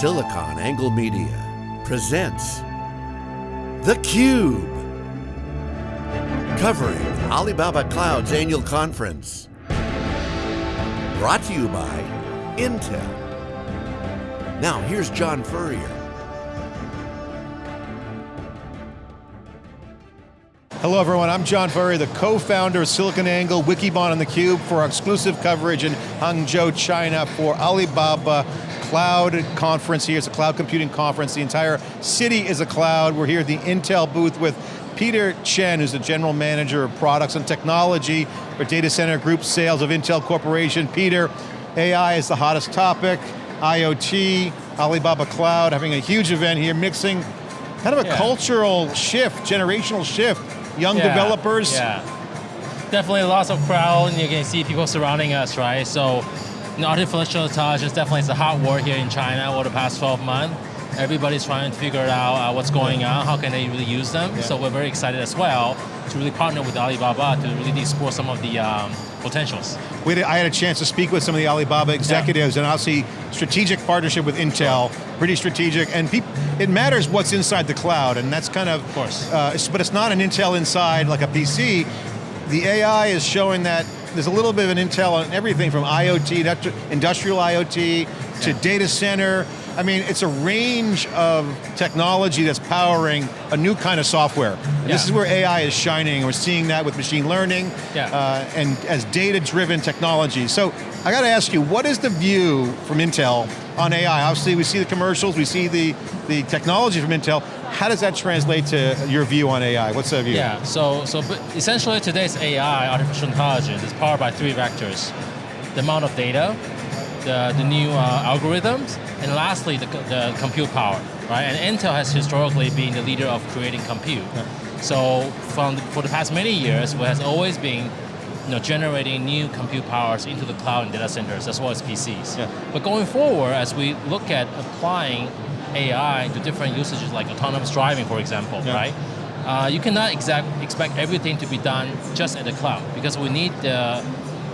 SiliconANGLE Media presents theCUBE. Covering Alibaba Cloud's annual conference. Brought to you by Intel. Now here's John Furrier. Hello everyone, I'm John Furrier, the co-founder of SiliconANGLE, Wikibon and theCUBE for our exclusive coverage in Hangzhou, China for Alibaba Cloud Conference here. It's a cloud computing conference. The entire city is a cloud. We're here at the Intel booth with Peter Chen, who's the General Manager of Products and Technology for Data Center Group Sales of Intel Corporation. Peter, AI is the hottest topic, IoT, Alibaba Cloud, having a huge event here, mixing kind of a yeah. cultural shift, generational shift young yeah, developers? Yeah, definitely lots of crowd, and you can see people surrounding us, right? So, know, artificial intelligence definitely is a hot word here in China over the past 12 months. Everybody's trying to figure out uh, what's going on, how can they really use them. Yeah. So we're very excited as well to really partner with Alibaba to really explore some of the um, potentials. We had, I had a chance to speak with some of the Alibaba executives yeah. and obviously strategic partnership with Intel, pretty strategic, and it matters what's inside the cloud, and that's kind of, of course. Uh, but it's not an Intel inside like a PC. The AI is showing that there's a little bit of an Intel on everything from IoT, industrial IoT, to yeah. data center, I mean, it's a range of technology that's powering a new kind of software. Yeah. This is where AI is shining. We're seeing that with machine learning yeah. uh, and as data-driven technology. So I got to ask you, what is the view from Intel on AI? Obviously, we see the commercials, we see the, the technology from Intel. How does that translate to your view on AI? What's the view? Yeah, so, so essentially today's AI, artificial intelligence, is powered by three vectors. The amount of data, the, the new uh, algorithms, and lastly, the, the compute power, right? And Intel has historically been the leader of creating compute. Yeah. So from for the past many years, we has always been you know, generating new compute powers into the cloud and data centers as well as PCs. Yeah. But going forward, as we look at applying AI to different usages like autonomous driving, for example, yeah. right? Uh, you cannot exact, expect everything to be done just at the cloud because we need the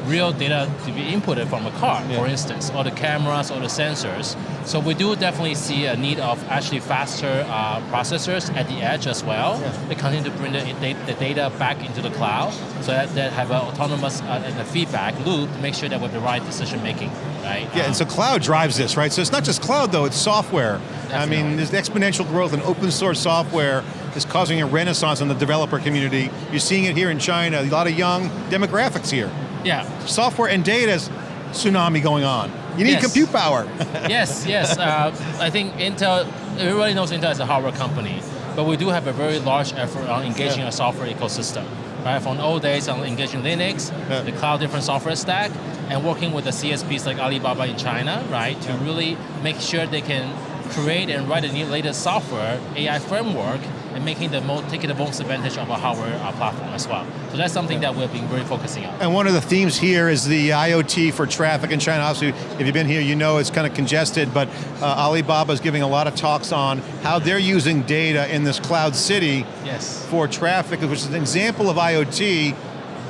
real data to be inputted from a car, yeah. for instance, or the cameras or the sensors. So we do definitely see a need of actually faster uh, processors at the edge as well. Yeah. They continue to bring the, the, data back into the cloud so that they have an autonomous uh, and a feedback loop to make sure that we have the right decision making, right? Yeah, um, and so cloud drives this, right? So it's not just cloud though, it's software. Definitely. I mean, there's exponential growth in open source software is causing a renaissance in the developer community. You're seeing it here in China, a lot of young demographics here. Yeah. Software and data is tsunami going on. You need yes. compute power. yes, yes. Uh, I think Intel, everybody knows Intel is a hardware company, but we do have a very large effort on engaging yeah. a software ecosystem. Right, from old days on engaging Linux, yeah. the cloud different software stack, and working with the CSPs like Alibaba in China, right, to yeah. really make sure they can create and write the latest software, AI framework, and making the most, taking the most advantage of a hardware uh, platform as well. So that's something that we've been very focusing on. And one of the themes here is the IoT for traffic in China. Obviously, if you've been here, you know it's kind of congested, but uh, Alibaba is giving a lot of talks on how they're using data in this cloud city yes. for traffic, which is an example of IoT,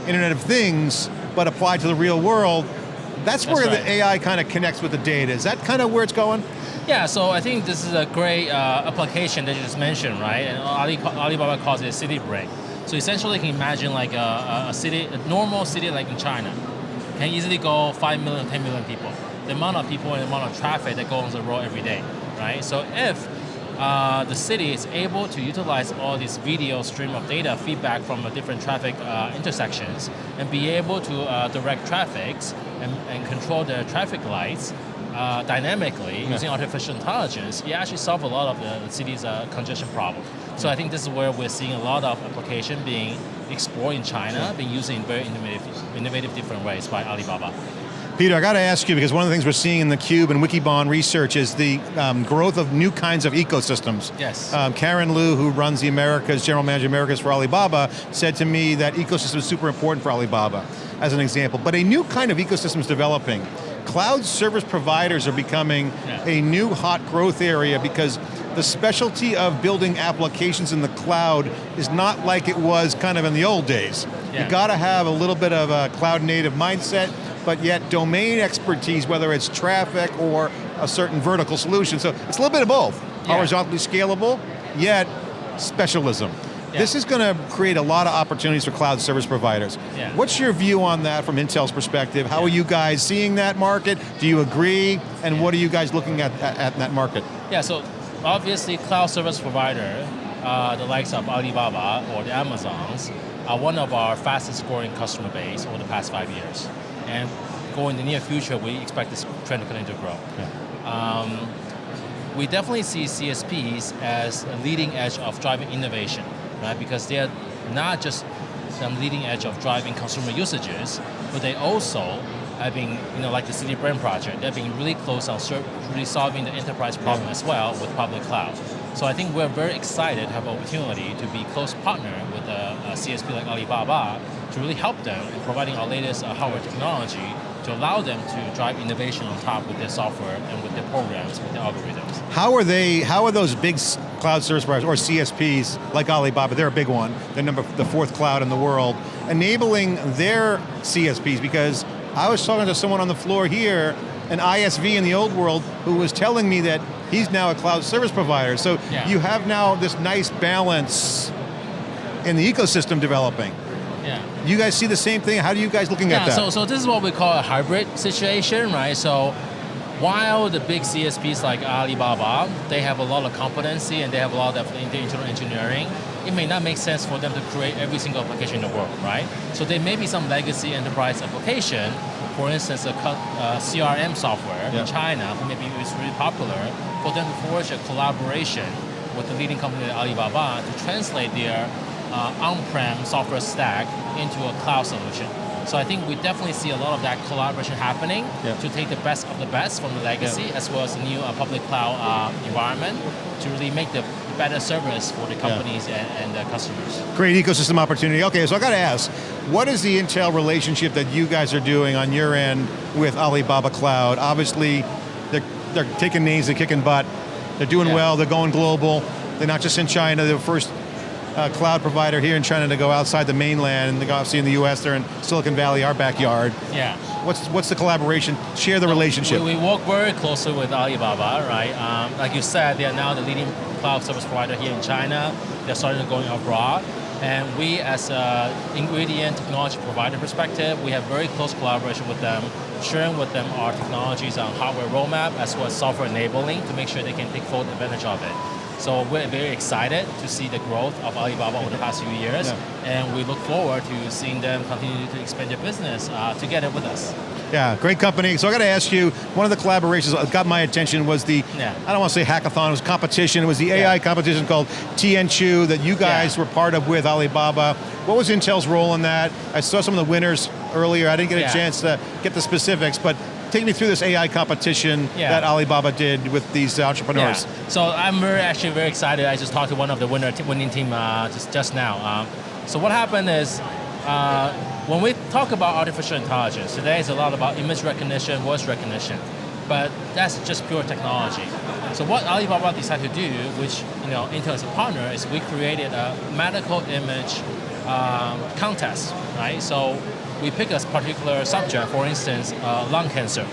Internet of Things, but applied to the real world. That's, That's where right. the AI kind of connects with the data. Is that kind of where it's going? Yeah, so I think this is a great uh, application that you just mentioned, right? And Ali, Alibaba calls it a city brain. So essentially, you can imagine like a, a, city, a normal city like in China, can easily go 5 million, 10 million people. The amount of people and the amount of traffic that goes on the road every day, right? So if uh, the city is able to utilize all this video stream of data feedback from the different traffic uh, intersections and be able to uh, direct traffic and, and control the traffic lights uh, dynamically yeah. using artificial intelligence, you actually solve a lot of the, the city's uh, congestion problem. So I think this is where we're seeing a lot of application being explored in China, being used in very innovative, innovative different ways by Alibaba. Peter, I got to ask you, because one of the things we're seeing in the Cube and Wikibon research is the um, growth of new kinds of ecosystems. Yes. Um, Karen Lu, who runs the Americas, General Manager Americas for Alibaba, said to me that ecosystem is super important for Alibaba, as an example. But a new kind of ecosystem is developing cloud service providers are becoming yeah. a new hot growth area because the specialty of building applications in the cloud is not like it was kind of in the old days. Yeah. You got to have a little bit of a cloud native mindset, but yet domain expertise, whether it's traffic or a certain vertical solution. So it's a little bit of both. Yeah. Horizontally scalable, yet specialism. Yeah. This is going to create a lot of opportunities for cloud service providers. Yeah. What's your view on that from Intel's perspective? How are you guys seeing that market? Do you agree? And what are you guys looking at, at, at that market? Yeah, so obviously cloud service provider, uh, the likes of Alibaba or the Amazons, are one of our fastest growing customer base over the past five years. And going in the near future, we expect this trend to continue to grow. Um, we definitely see CSPs as a leading edge of driving innovation, right? Because they're not just the leading edge of driving consumer usages, but they also have been, you know, like the City Brain project, they've been really close on really solving the enterprise problem as well with public cloud. So I think we're very excited to have opportunity to be close partner with a, a CSP like Alibaba to really help them in providing our latest uh, hardware technology to allow them to drive innovation on top with their software and with their programs, with their algorithms. How are they, how are those big cloud service providers, or CSPs, like Alibaba, they're a big one, they're number, the fourth cloud in the world, enabling their CSPs, because I was talking to someone on the floor here, an ISV in the old world, who was telling me that he's now a cloud service provider. So Yeah. you have now this nice balance in the ecosystem developing. Yeah. You guys see the same thing? How do you guys looking at Yeah, that? so, so this is what we call a hybrid situation, right? So while the big CSPs like Alibaba, they have a lot of competency and they have a lot of internal engineering, it may not make sense for them to create every single application in the world, right? So there may be some legacy enterprise application, for instance, a cu- uh, CRM software Yeah. in China, who maybe is really popular, for them to forge a collaboration with the leading company like Alibaba to translate their uh, on-prem software stack into a cloud solution. So I think we definitely see a lot of that collaboration happening Yeah. to take the best of the best from the legacy as well as the new uh, public cloud uh, environment to really make the better service for the companies and, and the customers. Great ecosystem opportunity. Okay, so I got to ask, what is the Intel relationship that you guys are doing on your end with Alibaba Cloud? Obviously, they're, they're taking names, they're kicking butt, they're doing Yeah. well, they're going global, they're not just in China, they're first uh, cloud provider here in China to go outside the mainland, and obviously in the US, they're in Silicon Valley, our backyard. Yeah. What's, what's the collaboration? Share the relationship. We, we work very closely with Alibaba, right? Um, like you said, they are now the leading cloud service provider here in China. They're starting to go abroad. And we, as an ingredient technology provider perspective, we have very close collaboration with them, sharing with them our technologies on hardware roadmap as well as software enabling to make sure they can take full advantage of it. So we're very excited to see the growth of Alibaba over the past few years, Yeah. and we look forward to seeing them continue to expand their business uh, together with us. Yeah, great company. So I got to ask you, one of the collaborations that got my attention was the, Yeah. I don't want to say hackathon, it was competition. It was the AI Yeah. competition called Tianchi that you guys were part of with Alibaba. What was Intel's role in that? I saw some of the winners earlier. I didn't get a chance to get the specifics, but take me through this AI competition Yeah. that Alibaba did with these entrepreneurs. Yeah. So I'm very, actually very excited. I just talked to one of the winner winning team uh, just just now. Um, so what happened is uh, when we talk about artificial intelligence today, it's a lot about image recognition, voice recognition, but that's just pure technology. So what Alibaba decided to do, which you know Intel is a partner, is we created a medical image um, contest, right? So we pick a particular subject, for instance, uh, lung cancer,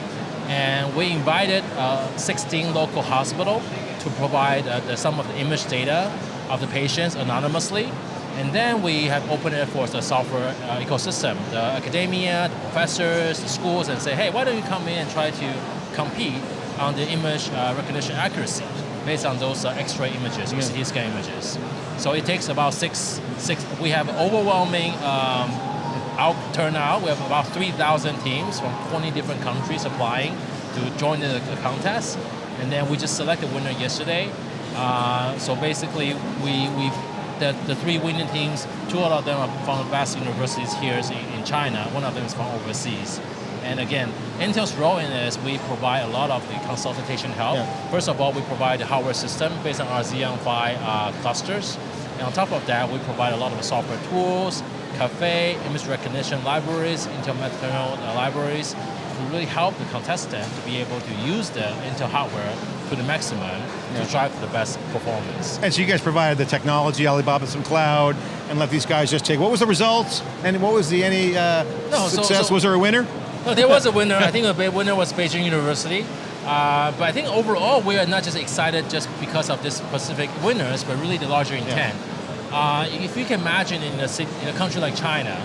and we invited uh, 16 local hospital to provide uh, the, some of the image data of the patients anonymously. And then we have opened it for the software uh, ecosystem, the academia, the professors, the schools, and say, hey, why don't you come in and try to compete on the image uh, recognition accuracy based on those uh, X-ray images Yeah. CT scan images. So it takes about six, six. We have overwhelming um, out turnout. We have about 3,000 teams from 20 different countries applying to join the, the contest, and then we just selected winner yesterday. Uh, so basically, we we the, the three winning teams, two out of them are from the best universities here in, in China. One of them is from overseas. And again, Intel's role in this, we provide a lot of the consultation help. Yeah. First of all, we provide the hardware system based on our Xeon Phi uh, clusters. And on top of that, we provide a lot of the software tools, Caffe, image recognition libraries, uh, libraries, to really help the contestant to be able to use the Intel hardware to the maximum Yeah. to drive for the best performance. And so you guys provided the technology, Alibaba some cloud, and let these guys just take, what was the results? And what was the any uh, No, success? so- was there a winner? No, there was a winner. I think the big winner was Beijing University. Uh, but I think overall we are not just excited just because of this specific winners, but really the larger intent. Uh, if you can imagine in a, city, in a country like China,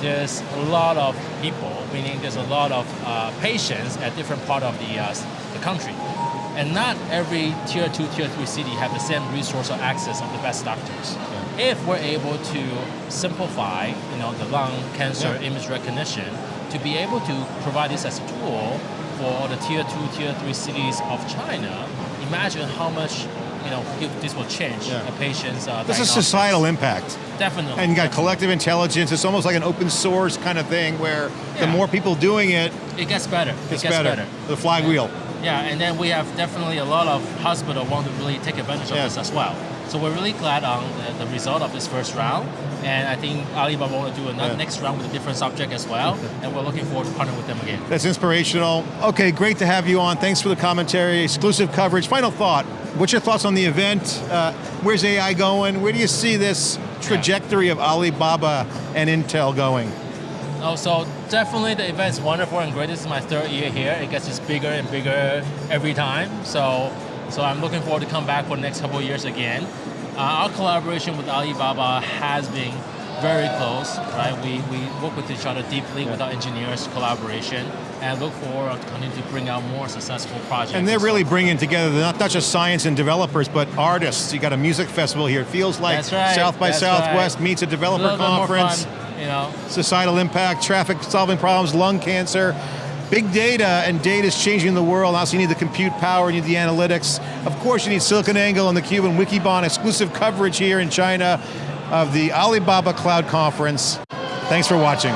there's a lot of people, meaning there's a lot of uh, patients at different part of the, uh, the country. And not every tier two, tier three city have the same resource or access of the best doctors. If we're able to simplify, you know, the lung cancer Yeah. image recognition, to be able to provide this as a tool for the tier two, tier three cities of China, imagine how much, you know, this will change Yeah. a patient's uh, This is societal impact. Definitely. And you got definitely. collective intelligence. It's almost like an open source kind of thing where the more people doing it, It gets better. it's it gets better. better. The flywheel. Yeah, and then we have definitely a lot of hospital want to really take advantage of Yeah. this as well. So we're really glad on the, the result of this first round, and I think Alibaba want to do another Yeah. next round with a different subject as well, and we're looking forward to partner with them again. That's inspirational. Okay, great to have you on. Thanks for the commentary, exclusive coverage. Final thought. What's your thoughts on the event? Uh, where's AI going? Where do you see this trajectory of Alibaba and Intel going? Oh, so definitely the event is wonderful and great. This is my third year here. It gets just bigger and bigger every time. So, so I'm looking forward to come back for the next couple of years again. Uh, our collaboration with Alibaba has been very close, right? We, we work with each other deeply with our engineers collaboration and look forward to continue to bring out more successful projects. And they're really bringing together not, not just science and developers, but artists. You got a music festival here. It feels like right, South by Southwest right. meets a a developer more conference. fun, you know. societal impact, traffic solving problems, lung cancer. Big data and data is changing the world. Also, you need the compute power, you need the analytics. Of course, you need SiliconANGLE and theCUBE and Wikibon exclusive coverage here in China of the Alibaba Cloud Conference. Thanks for watching.